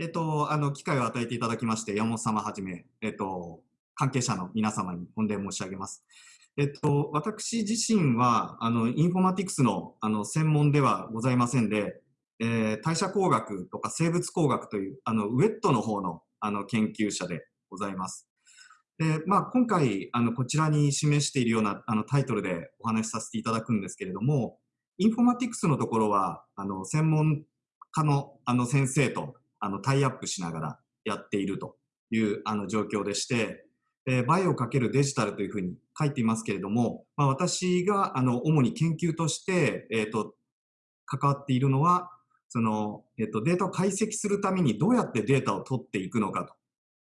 えっと、あの、機会を与えていただきまして、山本様はじめ、えっと、関係者の皆様に御礼申し上げます。えっと、私自身は、あの、インフォマティクスの、あの、専門ではございませんで、えー、代謝工学とか生物工学という、あの、ウェットの方の、あの、研究者でございます。で、まあ、今回、あの、こちらに示しているような、あの、タイトルでお話しさせていただくんですけれども、インフォマティクスのところは、あの、専門家の、あの、先生と、あの、タイアップしながらやっているという、あの、状況でして、えー、バイオ×デジタルというふうに書いていますけれども、まあ、私が、あの、主に研究として、えっ、ー、と、関わっているのは、その、えっ、と、データを解析するためにどうやってデータを取っていくのかと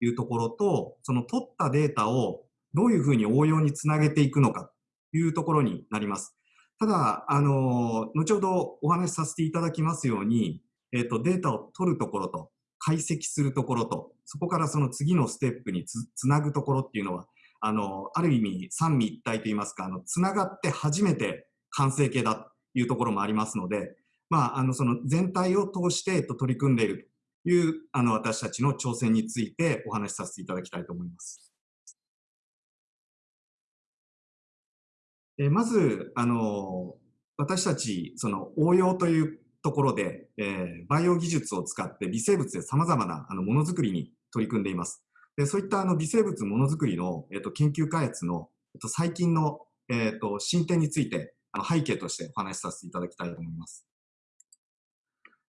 いうところと、その取ったデータをどういうふうに応用につなげていくのかというところになります。ただ、あの、後ほどお話しさせていただきますように、えっ、ー、と、データを取るところと、解析するところと、そこからその次のステップにつつなぐところっていうのは、あの、ある意味三位一体といいますか、あの、つながって初めて完成形だというところもありますので、まあ、あの、その全体を通して、えっと、取り組んでいるという、あの、私たちの挑戦についてお話しさせていただきたいと思います。えまず、あの、私たち、その応用というところで、えー、バイオ技術を使って微生物で様々なあのものづくりに取り組んでいます。でそういったあの微生物ものづくりの、えっと、研究開発の、えっと、最近の、えっと、進展についてあの背景としてお話しさせていただきたいと思います。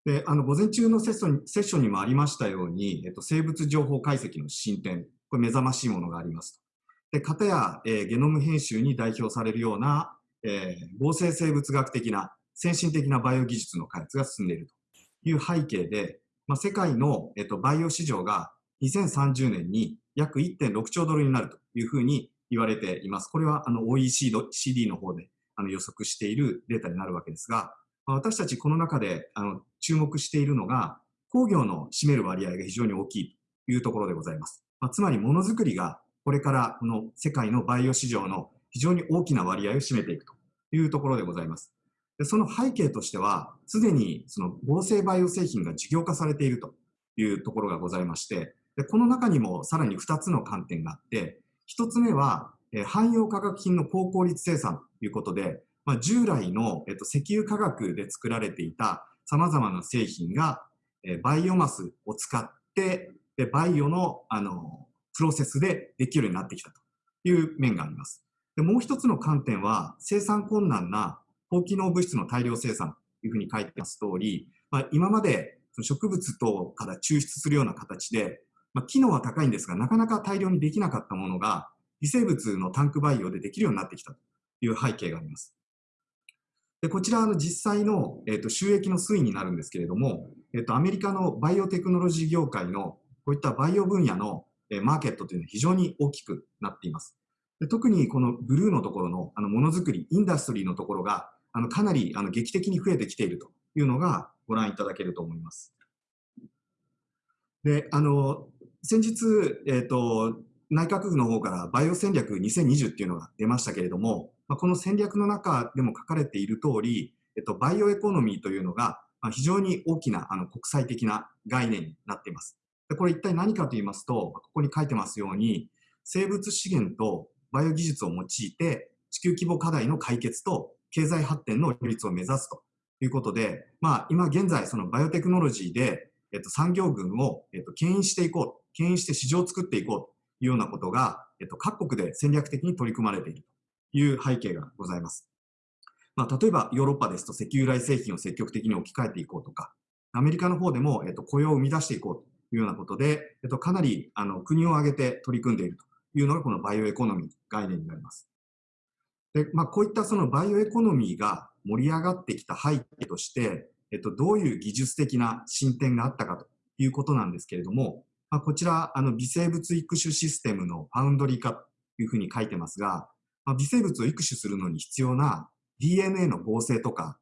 であの午前中のセッションセッションにもありましたように、えっと、生物情報解析の進展、これ目覚ましいものがありますで、型や、えー、ゲノム編集に代表されるような、えー、合成生物学的な先進的なバイオ技術の開発が進んでいるという背景で、まあ、世界の、えっと、バイオ市場が2030年に約1.6兆ドルになるというふうに言われています。これはあの OECD の方であの予測しているデータになるわけですが、まあ、私たちこの中であの注目しているのが工業の占める割合が非常に大きいというところでございます。まあ、つまりものづくりがこれからこの世界のバイオ市場の非常に大きな割合を占めていくというところでございます。でその背景としては、すでにその合成バイオ製品が事業化されているというところがございまして、でこの中にもさらに2つの観点があって、1つ目は、え汎用化学品の高効率生産ということで、まあ、従来の、えっと、石油化学で作られていた様々な製品が、えバイオマスを使ってでバイオのあのプロセスでできるようになってきたという面があります。でもう一つの観点は生産困難な高機能物質の大量生産というふうに書いてます通り、まあ、今まで植物等から抽出するような形で、まあ、機能は高いんですが、なかなか大量にできなかったものが、微生物のタンク培養でできるようになってきたという背景があります。でこちらの実際の、えー、と収益の推移になるんですけれども、えー、とアメリカのバイオテクノロジー業界のこういったバイオ分野の、えー、マーケットというのは非常に大きくなっています。で特にこのブルーのところのあのものづくり、インダストリーのところがあのかなりあの劇的に増えてきているというのがご覧いただけると思います。で、あの、先日、えっ、ー、と、内閣府の方からバイオ戦略2020っていうのが出ましたけれども、まあ、この戦略の中でも書かれている通り、えっと、バイオエコノミーというのが、まあ、非常に大きなあの国際的な概念になっています。でこれ一体何かと言いますと、ここに書いてますように、生物資源とバイオ技術を用いて地球規模課題の解決と経済発展の両立を目指すと。いうことで、まあ、今現在、そのバイオテクノロジーで、えっと、産業群を、えっと、牽引していこう、牽引して市場を作っていこうと。いうようなことが、えっと、各国で戦略的に取り組まれていると。いう背景がございます。まあ、例えばヨーロッパですと石油由来製品を積極的に置き換えていこうとか、アメリカの方でも、えっと、雇用を生み出していこうと。いうようなことで、えっと、かなりあの国を挙げて取り組んでいると。いうのがこのバイオエコノミー概念になります。で、まあ、こういったそのバイオエコノミーが盛り上がってきた背景として、えっと、どういう技術的な進展があったかということなんですけれども、まあ、こちら、あの、微生物育種システムのファウンドリー化というふうに書いてますが、まあ、微生物を育種するのに必要な DNA の合成とか、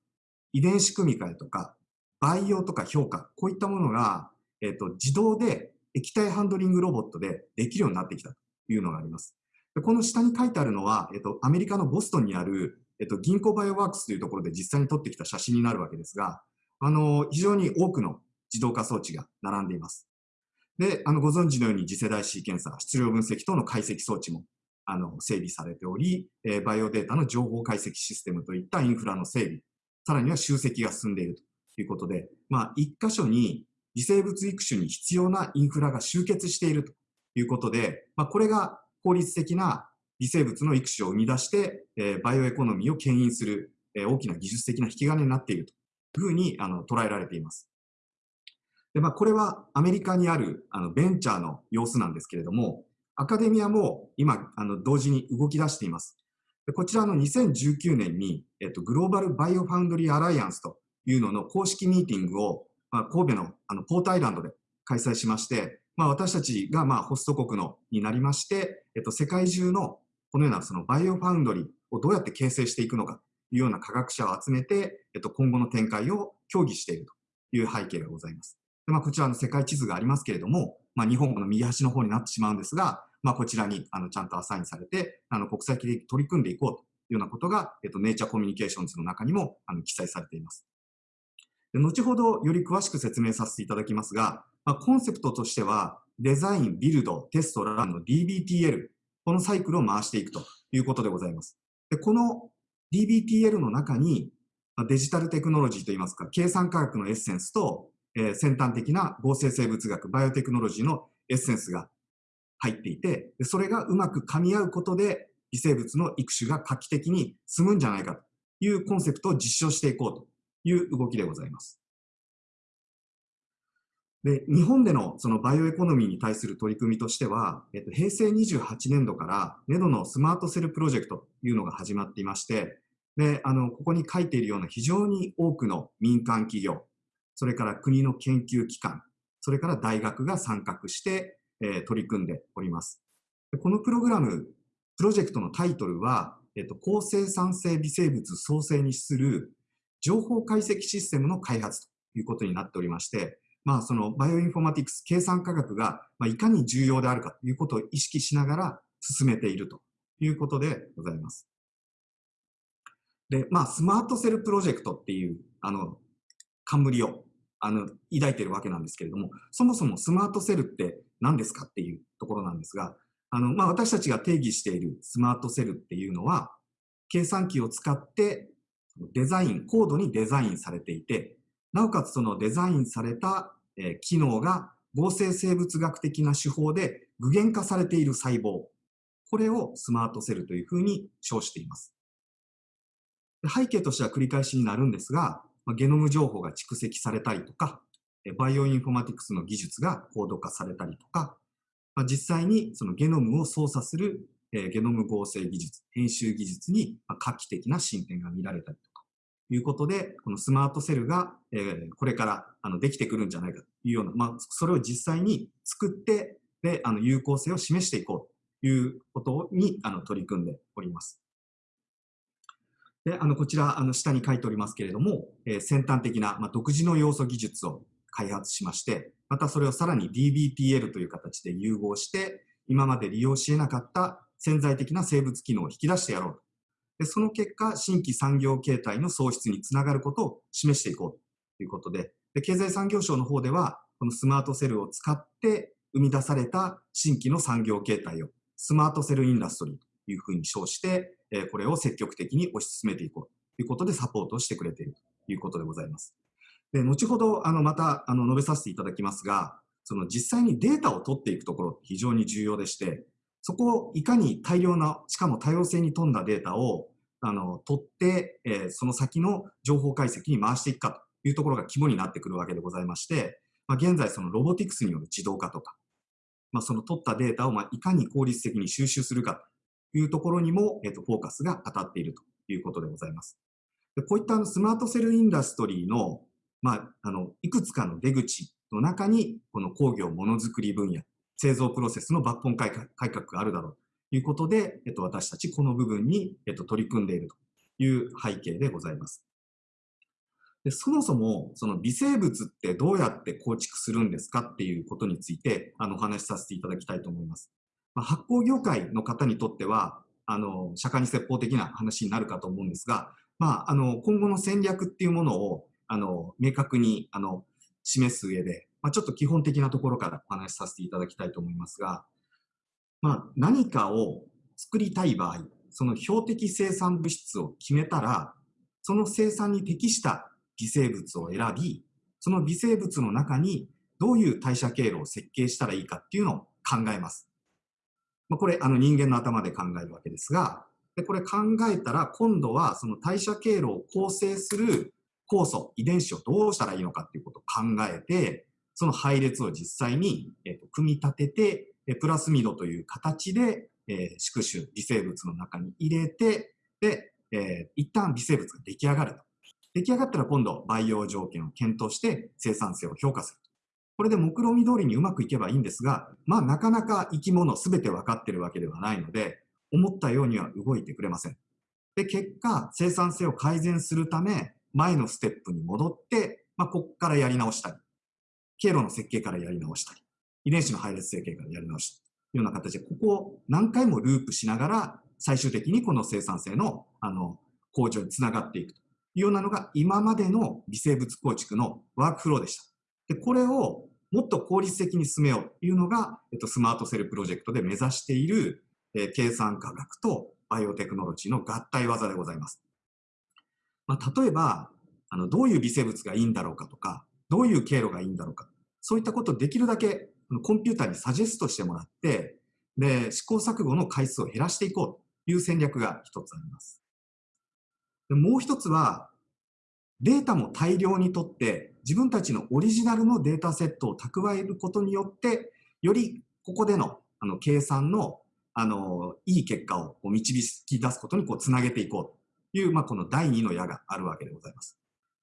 遺伝子組み換えとか、培養とか評価、こういったものが、えっと、自動で液体ハンドリングロボットでできるようになってきたというのがあります。この下に書いてあるのは、えっと、アメリカのボストンにある、えっと、銀行バイオワークスというところで実際に撮ってきた写真になるわけですが、あの、非常に多くの自動化装置が並んでいます。で、あの、ご存知のように次世代シーケンサー、質量分析等の解析装置も、あの、整備されており、えー、バイオデータの情報解析システムといったインフラの整備、さらには集積が進んでいるということで、まあ、一箇所に微生物育種に必要なインフラが集結しているということで、まあ、これが効率的な微生物の育種を生み出して、えー、バイオエコノミーを牽引する、えー、大きな技術的な引き金になっているというふうにあの捉えられています。で、まあ、これはアメリカにあるあのベンチャーの様子なんですけれども、アカデミアも今、あの同時に動き出しています。でこちらの2019年に、えっと、グローバルバイオファウンドリーアライアンスというのの公式ミーティングを、まあ、神戸のあのポートアイランドで開催しまして、まあ、私たちがまあホスト国のになりまして、えっと、世界中のこのようなそのバイオファウンドリーをどうやって形成していくのかというような科学者を集めて、えっと、今後の展開を協議しているという背景がございます。でまあ、こちらの世界地図がありますけれども、まあ、日本の右端の方になってしまうんですが、まあ、こちらにあのちゃんとアサインされて、あの国際的に取り組んでいこうというようなことが、えっと、ネイチャーコミュニケーションズの中にもあの記載されています。で後ほどより詳しく説明させていただきますが、まあ、コンセプトとしては、デザイン、ビルド、テスト、ランの DBTL、このサイクルを回していくということでございます。でこの DBTL の中にま、デジタルテクノロジーといいますか、計算科学のエッセンスと、えー、先端的な合成生物学、バイオテクノロジーのエッセンスが入っていて、それがうまく噛み合うことで、微生物の育種が画期的に進むんじゃないかというコンセプトを実証していこうという動きでございます。で、日本でのそのバイオエコノミーに対する取り組みとしては、えっと、平成28年度から NEDO のスマートセルプロジェクトというのが始まっていまして、で、あの、ここに書いているような非常に多くの民間企業、それから国の研究機関、それから大学が参画して、えー、取り組んでおります。このプログラム、プロジェクトのタイトルは、えっと、高生産性微生物創生に資する情報解析システムの開発ということになっておりまして、まあ、そのバイオインフォマティクス、計算科学が、まあ、いかに重要であるかということを意識しながら進めているということでございます。で、まあ、スマートセルプロジェクトっていう、あの、冠を、あの、抱いているわけなんですけれども、そもそもスマートセルって何ですかっていうところなんですが、あの、まあ、私たちが定義しているスマートセルっていうのは、計算機を使ってデザイン、高度にデザインされていて、なおかつそのデザインされたえ機能が合成生物学的な手法で具現化されている細胞。これをスマートセルというふうに称しています。背景としては繰り返しになるんですが、ゲノム情報が蓄積されたりとか、バイオインフォマティクスの技術が高度化されたりとか、実際にそのゲノムを操作するゲノム合成技術、編集技術に画期的な進展が見られたりいうことで、このスマートセルが、えー、これからあのできてくるんじゃないかというような、まあ、それを実際に作って、で、あの有効性を示していこうということにあの取り組んでおります。で、あの、こちら、あの、下に書いておりますけれども、えー、先端的な、まあ、独自の要素技術を開発しまして、またそれをさらに DBTL という形で融合して、今まで利用し得なかった潜在的な生物機能を引き出してやろうで、その結果、新規産業形態の創出につながることを示していこうということで、で経済産業省の方では、このスマートセルを使って生み出された新規の産業形態をスマートセルインダストリーというふうに称して、えこれを積極的に推し進めていこうということでサポートしてくれているということでございます。で後ほどあのまたあの述べさせていただきますが、その実際にデータを取っていくところ非常に重要でして、そこをいかに大量な、しかも多様性に富んだデータをあの取って、えー、その先の情報解析に回していくかというところが肝になってくるわけでございまして、まあ、現在そのロボティクスによる自動化とか、まあ、その取ったデータをまあいかに効率的に収集するかというところにも、えー、とフォーカスが当たっているということでございます。でこういったあのスマートセルインダストリーの,、まあ、あのいくつかの出口の中に、この工業ものづくり分野、製造プロセスの抜本改革があるだろうということで、えっと、私たちこの部分に、えっと、取り組んでいるという背景でございます。でそもそもその微生物ってどうやって構築するんですかっていうことについてあのお話しさせていただきたいと思います。まあ、発酵業界の方にとってはあの釈迦に説法的な話になるかと思うんですが、まあ、あの今後の戦略っていうものをあの明確にあの示す上でまあ、ちょっと基本的なところからお話しさせていただきたいと思いますが、まあ、何かを作りたい場合、その標的生産物質を決めたら、その生産に適した微生物を選び、その微生物の中にどういう代謝経路を設計したらいいかっていうのを考えます。まあ、これ、あの人間の頭で考えるわけですが、でこれ考えたら今度はその代謝経路を構成する酵素、遺伝子をどうしたらいいのかっていうことを考えて、その配列を実際に、えー、と組み立てて、えプラスミドという形で、え、宿主、微生物の中に入れて、で、えー、一旦微生物が出来上がると。出来上がったら今度培養条件を検討して生産性を評価する。これで目論見通りにうまくいけばいいんですが、まあなかなか生き物すべて分かってるわけではないので、思ったようには動いてくれません。で、結果、生産性を改善するため、前のステップに戻って、まあ、ここからやり直したり、経路の設計からやり直したり、遺伝子の配列設計からやり直したり、というような形で、ここを何回もループしながら、最終的にこの生産性の、あの、向上につながっていくというようなのが、今までの微生物構築のワークフローでした。で、これをもっと効率的に進めようというのが、えっと、スマートセルプロジェクトで目指している、えー、計算科学とバイオテクノロジーの合体技でございます。まあ、例えば、あの、どういう微生物がいいんだろうかとか、どういう経路がいいんだろうか。そういったことをできるだけコンピューターにサジェストしてもらって、で、試行錯誤の回数を減らしていこうという戦略が一つあります。でもう一つは、データも大量にとって、自分たちのオリジナルのデータセットを蓄えることによって、よりここでのあの計算のあのいい結果をこう導き出すことにこうつなげていこうという、まあ、この第二の矢があるわけでございます。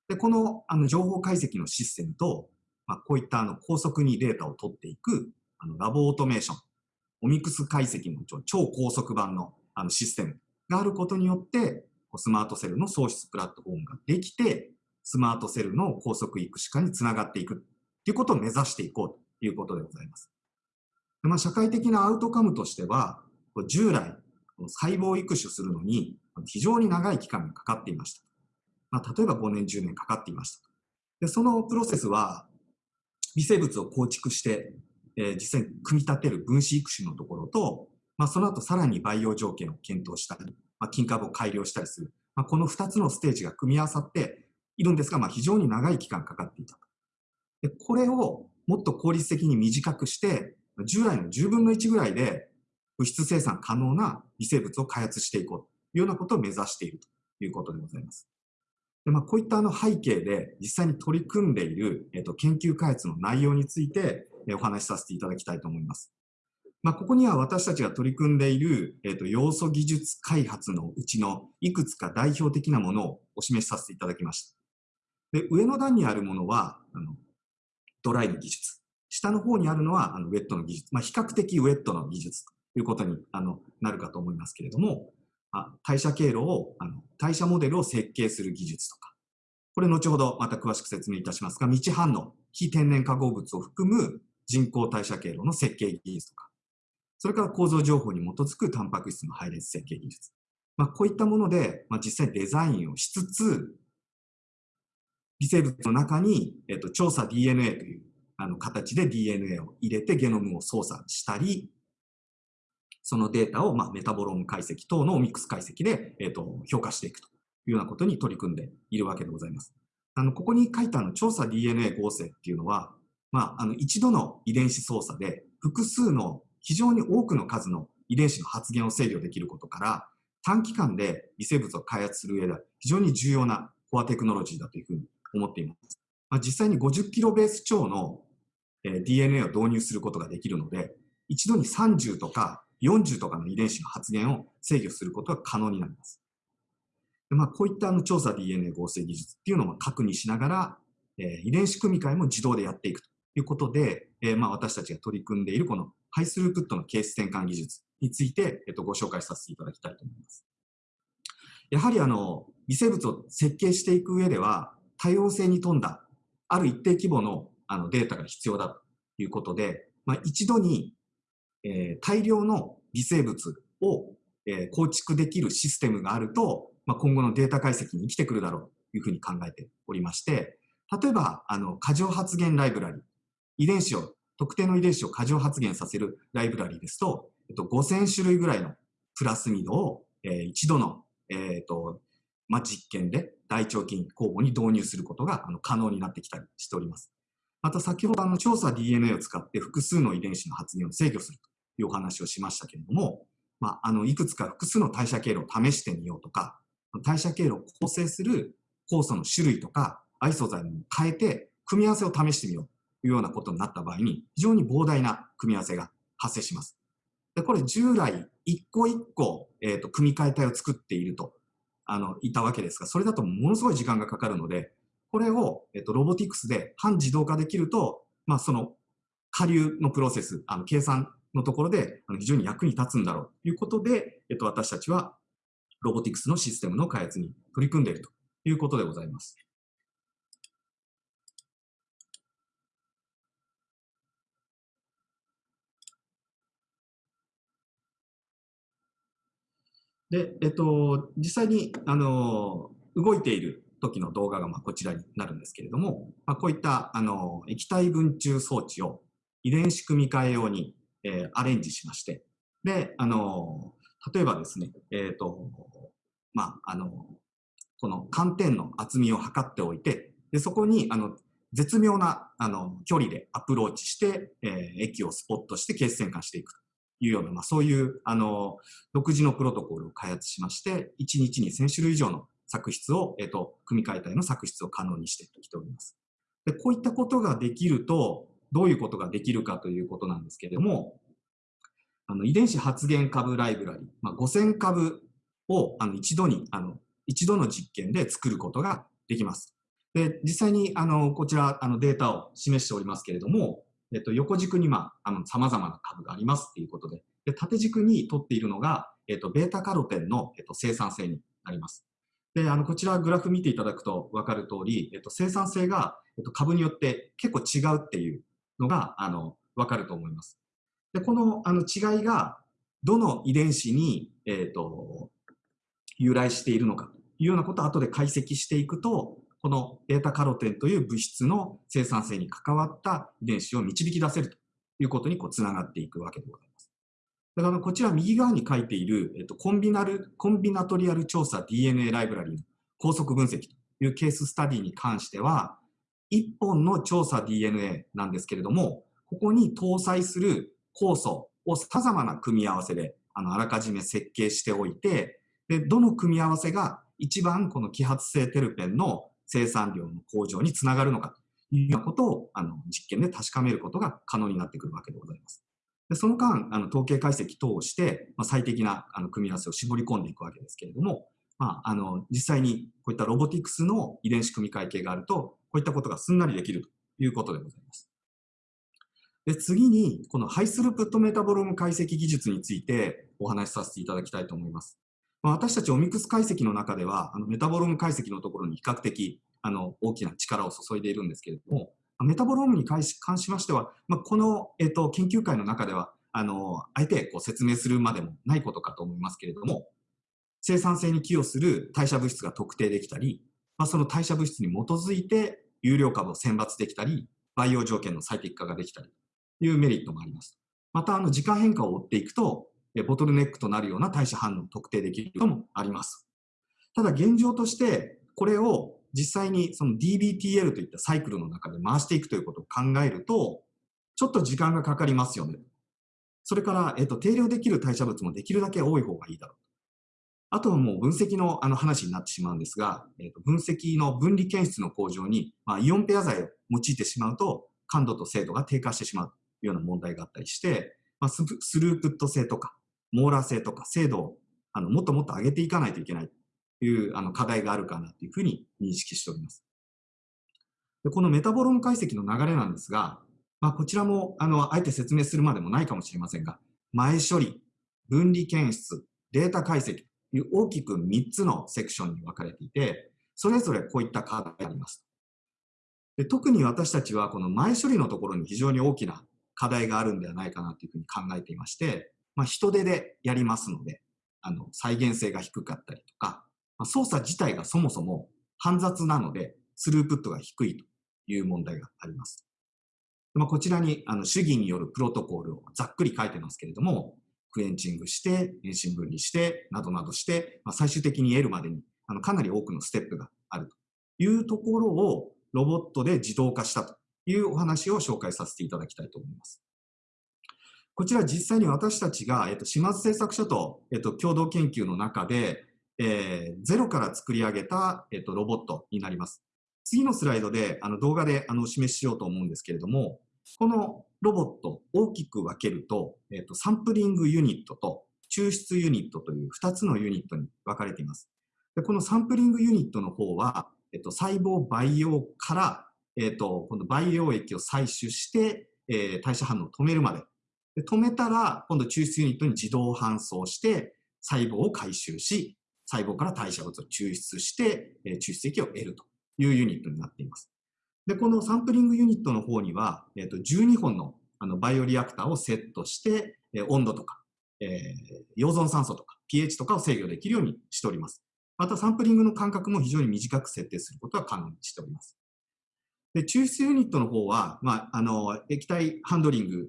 でこのあの情報解析のシステムと、まあ、こういったあの高速にデータを取っていくあのラボオートメーション、オミクス解析の超高速版のあのシステムがあることによって、スマートセルの創出プラットフォームができて、スマートセルの高速育種化につながっていくということを目指していこうということでございます。まあ、社会的なアウトカムとしては、従来、細胞育種するのに非常に長い期間がかかっていました。まあ、例えば5年、10年かかっていました。でそのプロセスは、微生物を構築して、えー、実際に組み立てる分子育種のところと、まあ、その後さらに培養条件を検討したり、まあ、金株を改良したりする、まあ、この2つのステージが組み合わさっているんですが、まあ、非常に長い期間かかっていたでこれをもっと効率的に短くして、従来の10分の1ぐらいで物質生産可能な微生物を開発していこうというようなことを目指しているということでございます。まあ、こういったあの背景で実際に取り組んでいる、えー、と研究開発の内容について、えお話しさせていただきたいと思います。まあ、ここには私たちが取り組んでいる、えー、と要素技術開発のうちのいくつか代表的なものをお示しさせていただきました。で上の段にあるものはあのドライの技術。下の方にあるのはあのウェットの技術。まあ、比較的ウェットの技術ということにあのなるかと思いますけれども、代謝経路をあの、代謝モデルを設計する技術とか、これ後ほどまた詳しく説明いたしますが、道反応、非天然化合物を含む人工代謝経路の設計技術とか、それから構造情報に基づくタンパク質の配列設計技術。まあ、こういったもので、まあ、実際デザインをしつつ、微生物の中に、えっと、調査 DNA というあの形で DNA を入れてゲノムを操作したり、そのデータを、まあ、メタボローム解析等のミックス解析で、えーと、評価していくというようなことに取り組んでいるわけでございます。あのここに書いたの調査 DNA 合成っていうのは、まあ、あの一度の遺伝子操作で複数の非常に多くの数の遺伝子の発現を制御できることから短期間で微生物を開発する上では非常に重要なコアテクノロジーだというふうに思っています。まあ、実際に50キロベース超の、DNA を導入することができるので一度に30とか40とかの遺伝子の発現を制御することが可能になります。でまあ、こういったあの調査 DNA 合成技術っていうのを確認しながら、えー、遺伝子組み換えも自動でやっていくということで、えー、まあ私たちが取り組んでいるこのハイスループットのケース転換技術について、えっと、ご紹介させていただきたいと思います。やはりあの微生物を設計していく上では多様性に富んだある一定規模のあのデータが必要だということで、まあ、一度にえー、大量の微生物を、えー、構築できるシステムがあると、まあ、今後のデータ解析に生きてくるだろうというふうに考えておりまして、例えば、あの、過剰発現ライブラリ遺伝子を、特定の遺伝子を過剰発現させるライブラリですと、えっと、5000種類ぐらいのプラスミドを、えー、一度の、えっと、まあ、実験で大腸菌酵母に導入することがあの可能になってきたりしております。また先ほどあの調査 DNA を使って複数の遺伝子の発現を制御するというお話をしましたけれども、まあ、あのいくつか複数の代謝経路を試してみようとか、代謝経路を構成する酵素の種類とか、アイソ剤も変えて、組み合わせを試してみようというようなことになった場合に、非常に膨大な組み合わせが発生します。でこれ従来、一個一個、えーと、組み替え体を作っていると、あの、いたわけですが、それだとものすごい時間がかかるので、これを、えっ、ー、と、ロボティクスで半自動化できると、まあ、その、下流のプロセス、あの、計算のところで、非常に役に立つんだろうということで、えっ、と、私たちは、ロボティクスのシステムの開発に取り組んでいるということでございます。で、えっと、実際に、あの、動いている時の動画がまあこちらになるんですけれども、まあ、こういったあの液体分中装置を遺伝子組み換え用に、えー、アレンジしまして、で、あの、例えばですね、えっ、ー、と、まあ、あの、この寒天の厚みを測っておいて、でそこにあの絶妙なあの距離でアプローチして、えー、液をスポットして血栓化していくというような、まあ、そういうあの独自のプロトコルを開発しまして、1日に1000種類以上の作質を、えっ、と、組み替え体の作質を可能にしてきております。でこういったことができると、どういうことができるかということなんですけれども、あの遺伝子発現株ライブラリ、まあ、5000株をあの一度にあの一度の実験で作ることができます。で、実際に、あの、こちら、あの、データを示しておりますけれども、えっと、横軸に、まあ、あの、様々な株がありますっていうことで、で、縦軸に取っているのが、えっと、ベータカロテンの、えっと、生産性になります。で、あの、こちらグラフ見ていただくと分かる通り、えっと、生産性が、えっと、株によって結構違うっていうのが、あの、分かると思います。で、この、あの、違いが、どの遺伝子に、えっと、由来しているのかというようなことを後で解析していくと、このベータカロテンという物質の生産性に関わった遺伝子を導き出せるということにこうつながっていくわけでございます。だからこちら右側に書いている、えっと、コンビナル、コンビナトリアル調査 DNA ライブラリの高速分析というケーススタディに関しては、1本の調査 DNA なんですけれども、ここに搭載する酵素を様々な組み合わせであのあらかじめ設計しておいて、で、どの組み合わせが一番この揮発性テルペンの生産量の向上につながるのかというようなことをあの実験で確かめることが可能になってくるわけでございます。でその間、あの統計解析等をして、まあ、最適なあの組み合わせを絞り込んでいくわけですけれども、まあ、あの実際にこういったロボティクスの遺伝子組み換え系があると、こういったことがすんなりできるということでございます。で次に、このハイスループットメタボローム解析技術についてお話しさせていただきたいと思います。まあ、私たちオミクス解析の中では、あのメタボローム解析のところに比較的あの大きな力を注いでいるんですけれども、メタボロームに関しましては、まあ、この、えっと、研究会の中では、あの、あえてこう説明するまでもないことかと思いますけれども、生産性に寄与する代謝物質が特定できたり、まあ、その代謝物質に基づいて有料株を選抜できたり、培養条件の最適化ができたりというメリットもあります。また、あの、時間変化を追っていくと、ボトルネックとなるような代謝反応を特定できることもあります。ただ現状として、これを実際にその DBTL といったサイクルの中で回していくということを考えると、ちょっと時間がかかりますよね。それから、えっと、定量できる代謝物もできるだけ多い方がいいだろう。あとはもう分析のあの話になってしまうんですが、えっと、分析の分離検出の向上に、まあ、イオンペア剤を用いてしまうと、感度と精度が低下してしまうというような問題があったりして、まあ、スループット性とか、網羅性とか精度をあのもっともっと上げていかないといけないというあの課題があるかなというふうに認識しております。でこのメタボローム解析の流れなんですが、まあ、こちらもあのあえて説明するまでもないかもしれませんが、前処理、分離検出、データ解析いう大きく3つのセクションに分かれていて、それぞれこういった課題があります。で特に私たちはこの前処理のところに非常に大きな課題があるんではないかなというふうに考えていまして、まあ、人手でやりますので、あの、再現性が低かったりとか、まあ、操作自体がそもそも煩雑なので、スループットが低いという問題があります。まあ、こちらにあの主義によるプロトコルをざっくり書いてますけれども、クエンチングして、遠心分離して、などなどして、まあ、最終的に得るまでにあのかなり多くのステップがあるというところをロボットで自動化したというお話を紹介させていただきたいと思います。こちら実際に私たちが、えっと、島津製作所と、えっと、共同研究の中で、えー、ゼロから作り上げた、えっと、ロボットになります。次のスライドであの動画であの示ししようと思うんですけれども、このロボット大きく分けると、えっと、サンプリングユニットと抽出ユニットという2つのユニットに分かれています。でこのサンプリングユニットの方は、えっと、細胞培養から、えっと、今度培養液を採取して、えー、代謝反応を止めるまでで止めたら、今度抽出ユニットに自動搬送して、細胞を回収し、細胞から代謝物を抽出して、えー、抽出液を得るというユニットになっています。で、このサンプリングユニットの方には、えー、と12本のあのバイオリアクターをセットして、えー、温度とか、えー、溶存酸素とか pH とかを制御できるようにしております。またサンプリングの間隔も非常に短く設定することは可能にしております。で、抽出ユニットの方は、まあ、あの、液体ハンドリング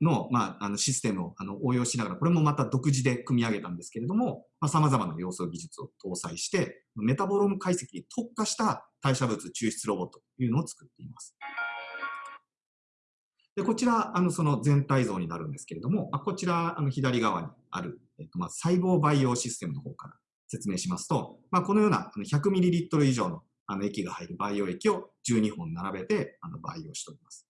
の,、まあ、あのシステムをあの応用しながら、これもまた独自で組み上げたんですけれども、まあ、様々な要素技術を搭載して、メタボローム解析に特化した代謝物抽出ロボットというのを作っています。でこちら、あのその全体像になるんですけれども、まあこちら、あの左側にある、えっと、まず細胞培養システムの方から説明しますと、まあ、このような 100ml 以上のあの液が入る培養液を12本並べてあの培養しております。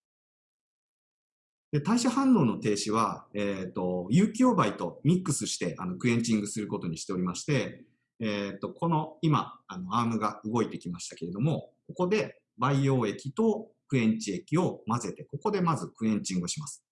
で代謝反応の停止は、えっ、ー、と、有機溶媒とミックスしてあのクエンチングすることにしておりまして、えっ、ー、と、この今、あのアームが動いてきましたけれども、ここで培養液とクエンチ液を混ぜて、ここでまずクエンチングします。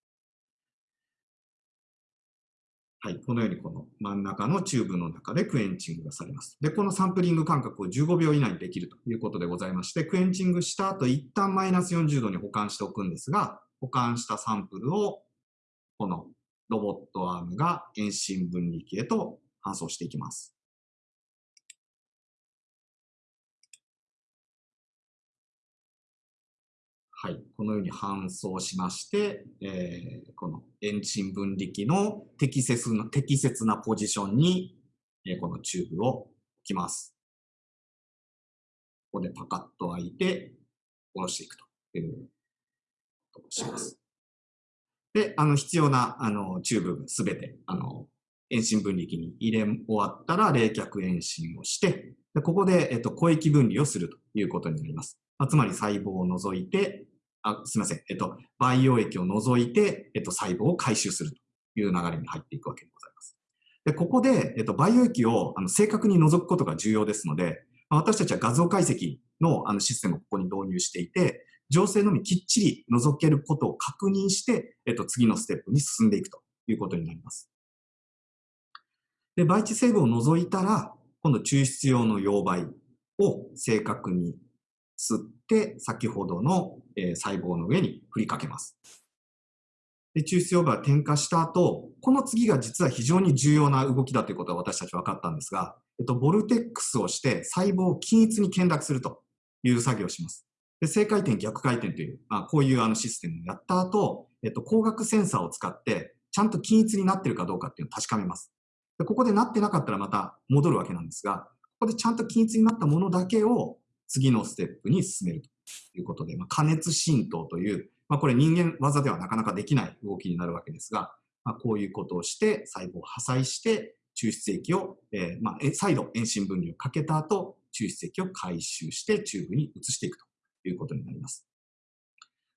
はい、このようにこの真ん中のチューブの中でクエンチングがされます。で、このサンプリング間隔を15秒以内にできるということでございまして、クエンチングした後、一旦マイナス40度に保管しておくんですが、保管したサンプルを、このロボットアームが遠心分離器へと搬送していきます。はい、このように搬送しまして、えー、この遠心分離器の適切な適切なポジションに、えー、このチューブを置きます。ここでパカッと開いて、下ろしていくというとします。で、あの、必要な、あの、チューブすべて、あの、遠心分離器に入れ終わったら冷却遠心をして、でここで、えっと、小液分離をするということになります。まあ、つまり細胞を除いて、あ、すみません。えっと、培養液を除いて、えっと、細胞を回収するという流れに入っていくわけでございます。で、ここで、えっと、培養液をあの正確に除くことが重要ですので、ま私たちは画像解析のあのシステムをここに導入していて、情勢のみきっちり除けることを確認して、えっと、次のステップに進んでいくということになります。で、培地成分を除いたら、今度抽出用の溶媒を正確に吸って、先ほどの、えー、細胞の上に振りかけます。で抽出溶媒が点火した後、この次が実は非常に重要な動きだということは私たち分かったんですが、えっと、ボルテックスをして細胞を均一に懸濁するという作業をします。で正回転、逆回転という、まあ、こういうあのシステムをやった後、えっと、光学センサーを使って、ちゃんと均一になってるかどうかっていうのを確かめます。でここでなってなかったらまた戻るわけなんですが、ここでちゃんと均一になったものだけを次のステップに進めるということで、まあ、加熱浸透という、まあ、これ人間技ではなかなかできない動きになるわけですが、まあ、こういうことをして細胞を破砕して抽出液を、えー、まあ、再度遠心分離をかけた後、抽出液を回収してチューブに移していくということになります。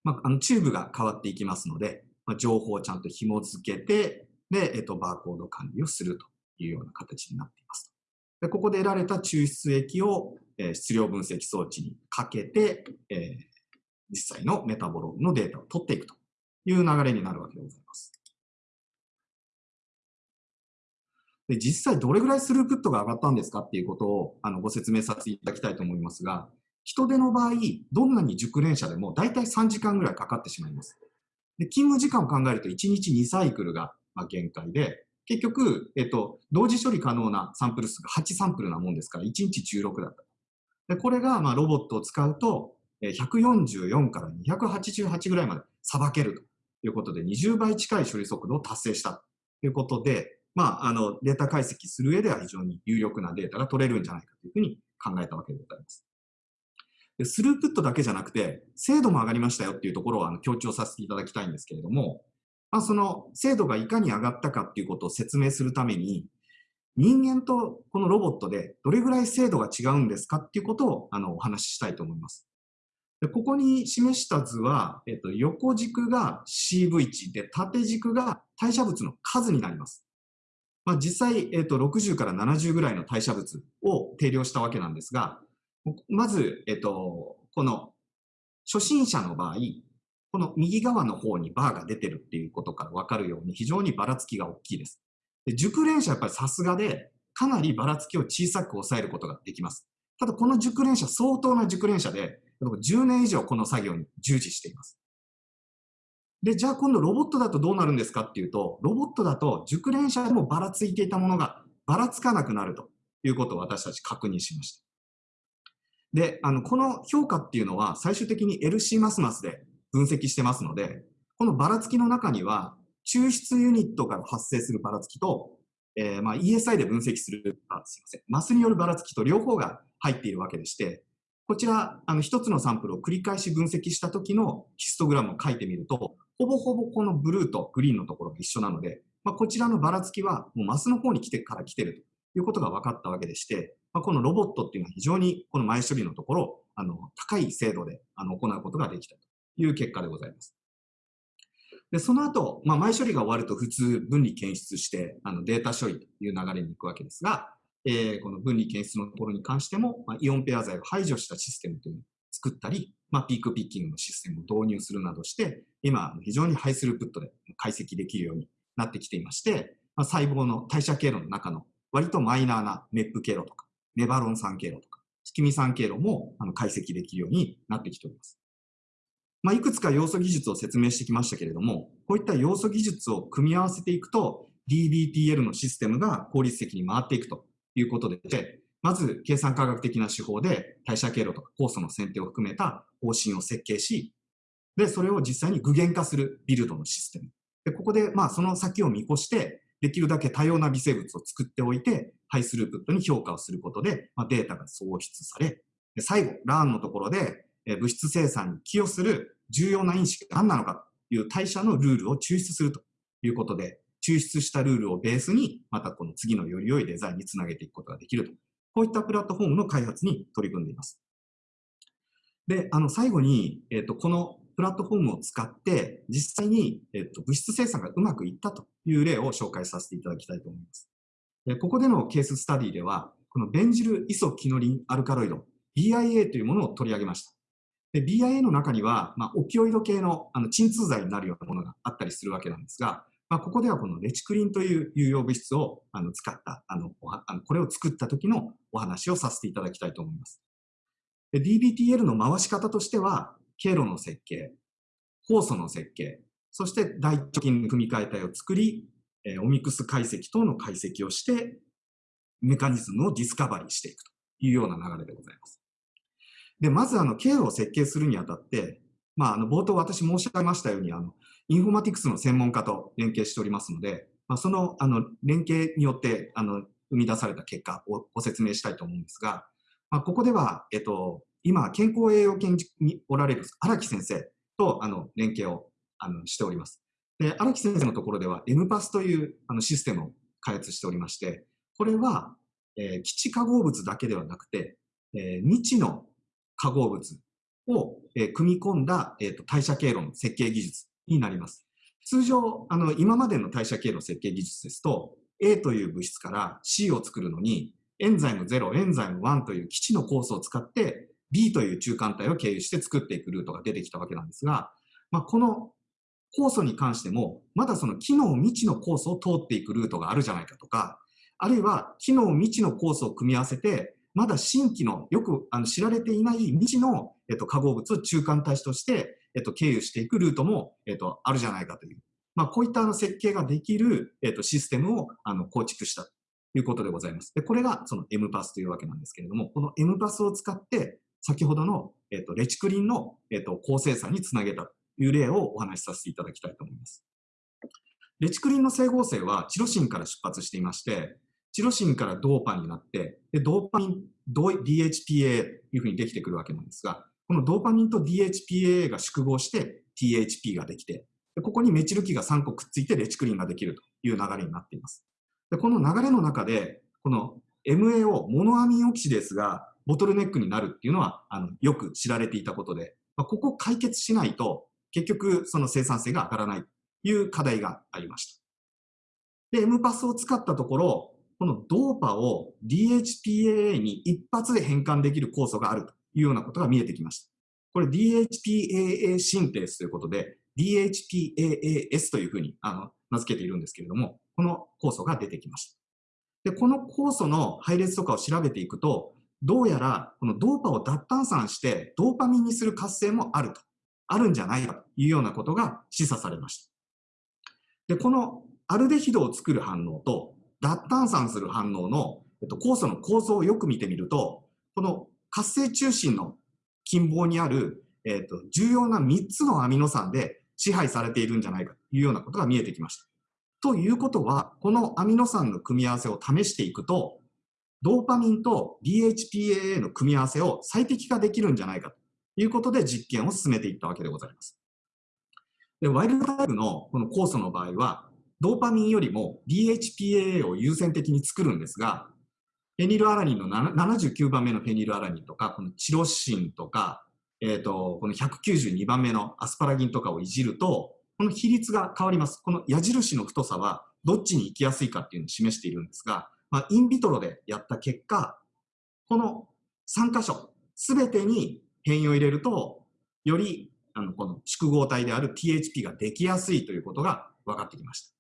まあ、あのチューブが変わっていきますので、まあ、情報をちゃんと紐付けて、で、えっと、バーコード管理をするというような形になっています。でここで得られた抽出液を、えー、質量分析装置にかけて、えー、実際のメタボロームのデータを取っていくという流れになるわけでございます。で実際どれぐらいスループットが上がったんですかっていうことをあのご説明させていただきたいと思いますが、人手の場合、どんなに熟練者でも大体3時間ぐらいかかってしまいます。で勤務時間を考えると1日2サイクルが限界で、結局、えっと、同時処理可能なサンプル数が8サンプルなもんですから、1日16だった。でこれが、まあ、ロボットを使うと、144から288ぐらいまでさばけるということで、20倍近い処理速度を達成したということで、まあ、あの、データ解析する上では非常に有力なデータが取れるんじゃないかというふうに考えたわけでございます。でスループットだけじゃなくて、精度も上がりましたよっていうところをあの強調させていただきたいんですけれども、まあ、その精度がいかに上がったかっていうことを説明するために、人間とこのロボットでどれぐらい精度が違うんですかっていうことをあのお話ししたいと思います。でここに示した図は、えっと、横軸が CV 値で縦軸が代謝物の数になります。まあ、実際、えっと、60から70ぐらいの代謝物を定量したわけなんですが、まず、えっと、この初心者の場合、この右側の方にバーが出てるっていうことからわかるように非常にばらつきが大きいです。で熟練者はやっぱりさすがで、かなりばらつきを小さく抑えることができます。ただこの熟練者、相当な熟練者で、10年以上この作業に従事しています。で、じゃあ今度ロボットだとどうなるんですかっていうと、ロボットだと熟練者でもばらついていたものがばらつかなくなるということを私たち確認しました。で、あの、この評価っていうのは最終的に LC マスマスで分析してますので、このばらつきの中には、抽出ユニットから発生するばらつきと、えー、まあ ESI で分析する、あ、すいません、マスによるばらつきと両方が入っているわけでして、こちら、あの、一つのサンプルを繰り返し分析した時のヒストグラムを書いてみると、ほぼほぼこのブルーとグリーンのところが一緒なので、まあ、こちらのばらつきはもうマスの方に来てから来てるということが分かったわけでして、まあ、このロボットっていうのは非常にこの前処理のところ、あの、高い精度であの行うことができたという結果でございます。で、その後、まあ、前処理が終わると普通分離検出して、あの、データ処理という流れに行くわけですが、えー、この分離検出のところに関しても、まあ、イオンペア剤を排除したシステムというのを作ったり、まあ、ピークピッキングのシステムを導入するなどして、今、非常にハイスループットで解析できるようになってきていまして、まあ、細胞の代謝経路の中の割とマイナーなメップ経路とか、ネバロン酸経路とか、スキミ酸経路もあの解析できるようになってきております。まあ、いくつか要素技術を説明してきましたけれども、こういった要素技術を組み合わせていくと、DBTL のシステムが効率的に回っていくということで、まず計算科学的な手法で代謝経路とか酵素の選定を含めた方針を設計し、で、それを実際に具現化するビルドのシステム。で、ここで、まあ、その先を見越して、できるだけ多様な微生物を作っておいて、ハイスループットに評価をすることで、まあ、データが創出され、で最後、ラーンのところで、え物質生産に寄与する重要な因子が何なのかという代謝のルールを抽出するということで、抽出したルールをベースに、またこの次のより良いデザインにつなげていくことができると。こういったプラットフォームの開発に取り組んでいます。で、あの、最後に、えっ、ー、と、このプラットフォームを使って、実際に、えっ、と、物質生産がうまくいったという例を紹介させていただきたいと思います。ここでのケーススタディでは、このベンジルイソキノリンアルカロイド、BIA というものを取り上げました。で、BIA の中には、まあ、オピオイド系のあの鎮痛剤になるようなものがあったりするわけなんですが、まあ、ここではこのレチクリンという有用物質をあの使った、あの、あのこれを作った時のお話をさせていただきたいと思います。DBTL の回し方としては、経路の設計、酵素の設計、そして大腸菌の組み換え体を作り、えオミクス解析等の解析をして、メカニズムをディスカバリーしていくというような流れでございます。で、まずあの、経路を設計するにあたって、まあ、あの、冒頭私申し上げましたように、あの、インフォマティクスの専門家と連携しておりますので、まあ、その、あの、連携によって、あの、生み出された結果をご説明したいと思うんですが、まあ、ここでは、えっと、今、健康栄養研究におられる荒木先生と、あの、連携を、あの、しております。で、荒木先生のところでは、MPAS という、あの、システムを開発しておりまして、これは、えー、基地化合物だけではなくて、えー、未知の化合物を、えー、組み込んだ、えーと、代謝経路の設計技術になります。通常、あの、今までの代謝経路設計技術ですと、A という物質から C を作るのに、エンザイム0、エンザイム1という基地のコースを使って、B という中間体を経由して作っていくルートが出てきたわけなんですが、まあ、この酵素に関しても、まだその機能未知のコースを通っていくルートがあるじゃないかとか、あるいは機能未知のコースを組み合わせて、まだ新規のよくあの知られていない未知の、えっと、化合物を中間体として、えっと、経由していくルートも、えっと、あるじゃないかという。まあ、こういったあの設計ができる、えっと、システムをあの構築したということでございます。で、これがその MPass というわけなんですけれども、この MPass を使って、先ほどの、えっと、レチクリンの、えっと、高生産につなげたという例をお話しさせていただきたいと思います。レチクリンの整合性はチロシンから出発していまして、チロシンからドーパンになって、でドーパミン、DHPA というふうにできてくるわけなんですが、このドーパミンと DHPA が縮合して THP ができて、ここにメチル基が3個くっついてレチクリンができるという流れになっています。でこの流れの中で、この MAO、モノアミンオキシデースがボトルネックになるっていうのはあのよく知られていたことで、まあ、ここ解決しないと結局その生産性が上がらないという課題がありました。で、M パスを使ったところ、このドーパを DHPAA に一発で変換できる酵素があるというようなことが見えてきました。これ DHPAA シンテースということで、DHPAAS というふうにあの名付けているんですけれども、この酵素が出てきました。で、この酵素の配列とかを調べていくと、どうやらこのドーパを脱炭酸してドーパミンにする活性もあると、あるんじゃないかというようなことが示唆されました。で、このアルデヒドを作る反応と脱炭酸する反応の、えっと、酵素の構造をよく見てみると、この活性中心の近傍にある、えっと、重要な3つのアミノ酸で支配されているんじゃないかというようなことが見えてきました。ということは、このアミノ酸の組み合わせを試していくと、ドーパミンと DHPAA の組み合わせを最適化できるんじゃないかということで実験を進めていったわけでございます。でワイルドタイプのこの酵素の場合は、ドーパミンよりも DHPAA を優先的に作るんですが、フェニルアラニンの79番目のフェニルアラニンとか、このチロシンとか、えっ、ー、と、この192番目のアスパラギンとかをいじると、この比率が変わります。この矢印の太さはどっちに行きやすいかっていうのを示しているんですが、まあ、インビトロでやった結果、この3箇所、すべてに変異を入れると、よりあのこの縮合体である THP ができやすいということが分かってきました。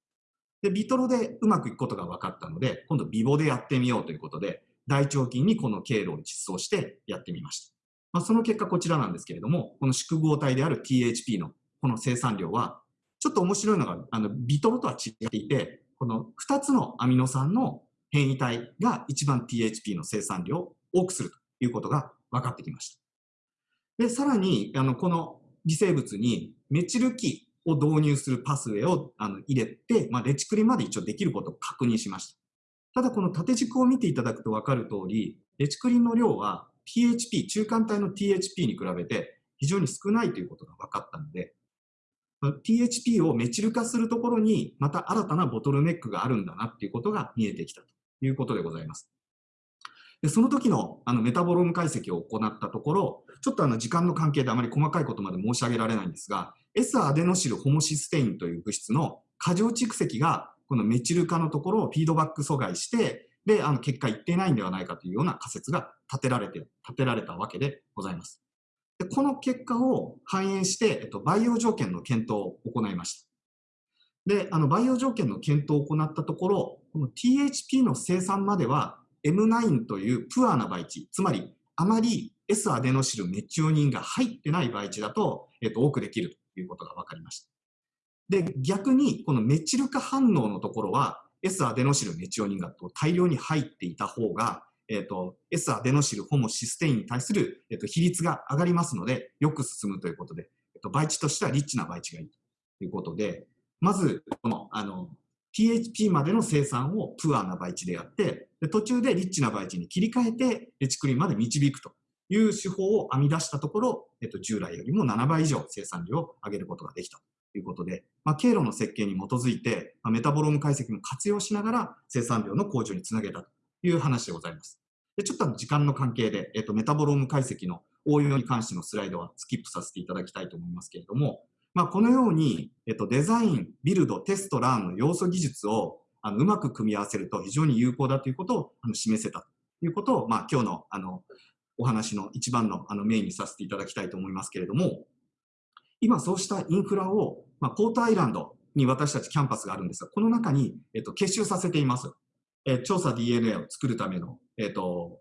で、ビトロでうまくいくことが分かったので、今度ビボでやってみようということで、大腸菌にこの経路を実装してやってみました。まあ、その結果こちらなんですけれども、この縮合体である THP のこの生産量は、ちょっと面白いのが、あの、ビトロとは違っていて、この2つのアミノ酸の変異体が一番 THP の生産量を多くするということが分かってきました。で、さらに、あの、この微生物にメチル基を導入するパスウェイをあの入れて、まあ、レチクリまで一応できることを確認しました。ただこの縦軸を見ていただくと分かる通り、レチクリンの量は THP、中間体の THP に比べて非常に少ないということが分かったので、THP をメチル化するところにまた新たなボトルネックがあるんだなっていうことが見えてきたということでございます。でその時のあのメタボローム解析を行ったところ、ちょっとあの時間の関係であまり細かいことまで申し上げられないんですが、S アデノシルホモシステインという物質の過剰蓄積がこのメチル化のところをフィードバック阻害して、で、あの結果いってないんではないかというような仮説が立てられて、立てられたわけでございます。でこの結果を反映して、えっと、培養条件の検討を行いました。で、あの、培養条件の検討を行ったところ、この THP の生産までは M9 というプアな培地、つまりあまり S アデノシルメチオニンが入ってない培地だと、えっと、多くできるということが分かりました。で、逆にこのメチル化反応のところは S アデノシルメチオニンが大量に入っていた方が、えっ、と、S アデノシルホモシステインに対する、えっ、と、比率が上がりますので、よく進むということで、えっ、と、培地としてはリッチな培地がいいということで、まず、この、あの、PHP までの生産をプアな培地でやって、で途中でリッチな培地に切り替えて、レチクリンまで導くという手法を編み出したところ、えっと、従来よりも7倍以上生産量を上げることができたということで、まあ、経路の設計に基づいて、まあ、メタボローム解析も活用しながら生産量の向上につなげたという話でございます。でちょっと時間の関係で、えっと、メタボローム解析の応用に関してのスライドはスキップさせていただきたいと思いますけれども、まあ、このように、えっと、デザイン、ビルド、テスト、ラーンの要素技術をあのうまく組み合わせると非常に有効だということをあの示せたということを、まあ、今日のあのお話の一番のあのメインにさせていただきたいと思いますけれども、今そうしたインフラを、まあ、ポートアイランドに私たちキャンパスがあるんですが、この中に、えっと、結集させています。え、調査 DNA を作るための、えっと、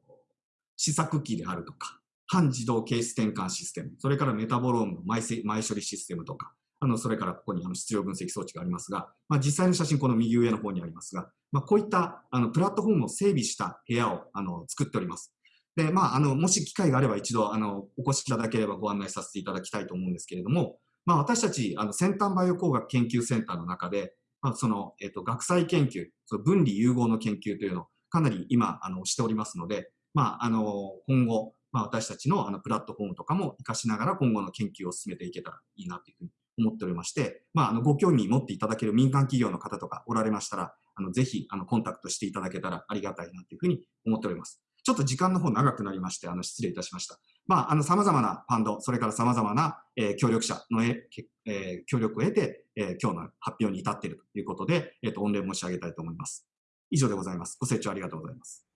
試作機であるとか、半自動ケース転換システム、それからメタボロームの前前処理システムとか、あの、それからここにあの質量分析装置がありますが、まあ、実際の写真この右上の方にありますが、まあ、こういったあのプラットフォームを整備した部屋をあの作っております。で、まあ、あの、もし機会があれば一度、あの、お越しいただければご案内させていただきたいと思うんですけれども、まあ、私たち、あの、先端バイオ工学研究センターの中で、まあ、その、えっ、と、学際研究、その分離融合の研究というのをかなり今、あの、しておりますので、まあ、あの、今後、まあ、私たちのあのプラットフォームとかも活かしながら今後の研究を進めていけたらいいなというふうに思っておりまして、まあ、あのご興味持っていただける民間企業の方とかおられましたら、あのぜひあのコンタクトしていただけたらありがたいなというふうに思っております。ちょっと時間の方長くなりまして、あの失礼いたしました。まあ、あの様々なファンド、それから様々な、えー、協力者のえ、えー、協力を得て、えー、今日の発表に至っているということで、えっ、と、御礼申し上げたいと思います。以上でございます。ご清聴ありがとうございます。